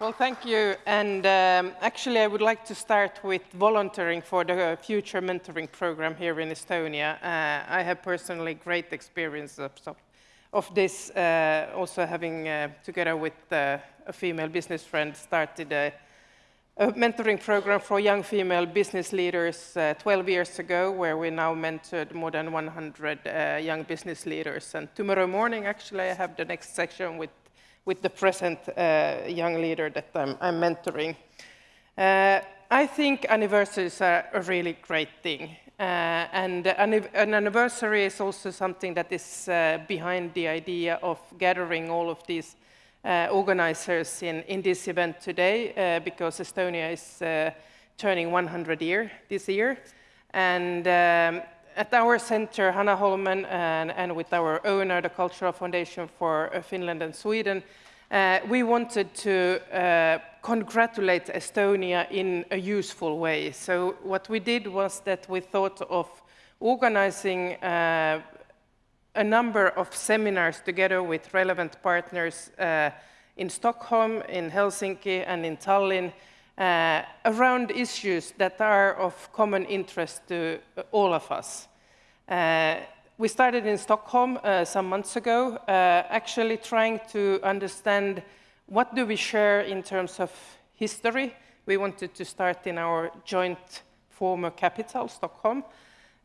Well, thank you. And um, actually, I would like to start with volunteering for the future mentoring program here in Estonia. Uh, I have personally great experience of, of this, uh, also having, uh, together with uh, a female business friend, started a, a, mentoring program for young female business leaders uh, 12 years ago, where we now mentored more than 100 uh, young business leaders. And tomorrow morning, actually, I have the next section with with the present uh, young leader that I'm, I'm mentoring. Uh, I think anniversaries are a really great thing. Uh, and an, an, anniversary is also something that is uh, behind the idea of gathering all of these uh, organizers in, in this event today, uh, because Estonia is turning 100 year this year. And um, at our center, Hanaholmen, and, and, with our owner, the Cultural Foundation for uh, Finland and Sweden, uh, we wanted to uh, congratulate Estonia in a useful way. So what we did was that we thought of organizing uh, a number of seminars together with relevant partners uh, in Stockholm, in Helsinki, and in Tallinn, uh, around issues that are of common interest to all of us. Uh, we started in Stockholm uh, some months ago, uh, actually trying to understand what do we share in terms of history. We wanted to start in our joint former capital, Stockholm.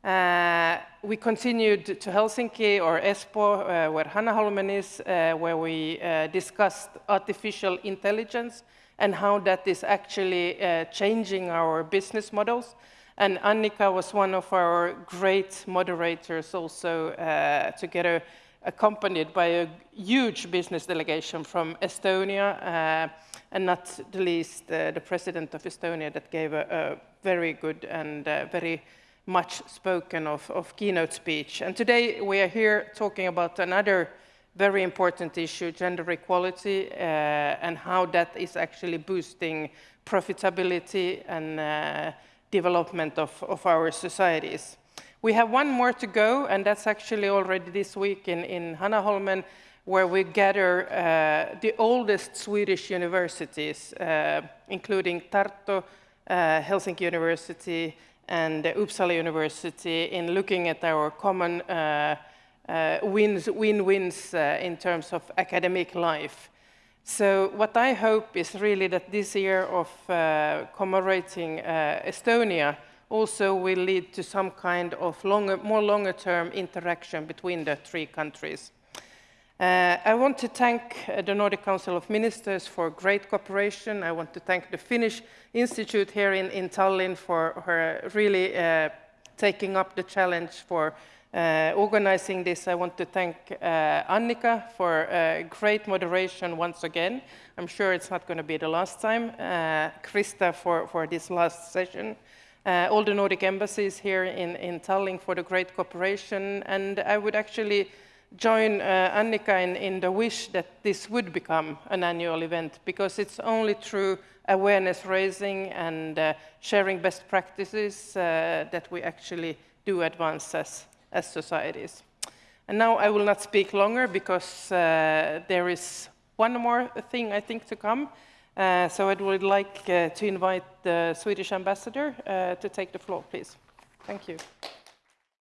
Uh, we continued to Helsinki or Espoo, uh, where Hanaholmen is, where we discussed artificial intelligence and how that is actually uh, changing our business models. And Annika was one of our great moderators also uh, together accompanied by a huge business delegation from Estonia, uh, and not the least uh, the president of Estonia that gave a, a very good and uh, very much spoken of, of, keynote speech. And today we are here talking about another very important issue, gender equality, uh, and how that is actually boosting profitability and uh, development of, of our societies. We have one more to go, and that's actually already this week in, in Hanaholmen, where we gather uh, the oldest Swedish universities, uh, including Tartu, uh, Helsinki University, and Uppsala University, in looking at our common uh, uh, win-wins uh, in terms of academic life. So what I hope is really that this year of uh, commemorating Estonia also will lead to some kind of longer, more longer-term interaction between the three countries. Uh, I want to thank the Nordic Council of Ministers for great cooperation. I want to thank the Finnish Institute here in, in Tallinn for her really uh, taking up the challenge for uh, organizing this, I want to thank uh, Annika for uh, great moderation once again. I'm sure it's not going to be the last time. Uh, Krista for, for this last session. Uh, all the Nordic embassies here in, in Tallinn for the great cooperation. And I would actually join uh, Annika in, in the wish that this would become an annual event because it's only through awareness raising and uh, sharing best practices that we actually do advance as as societies. And now I will not speak longer because uh, there is one more thing I think to come. Uh, so I would like uh, to invite the Swedish ambassador uh, to take the floor, please. Thank you.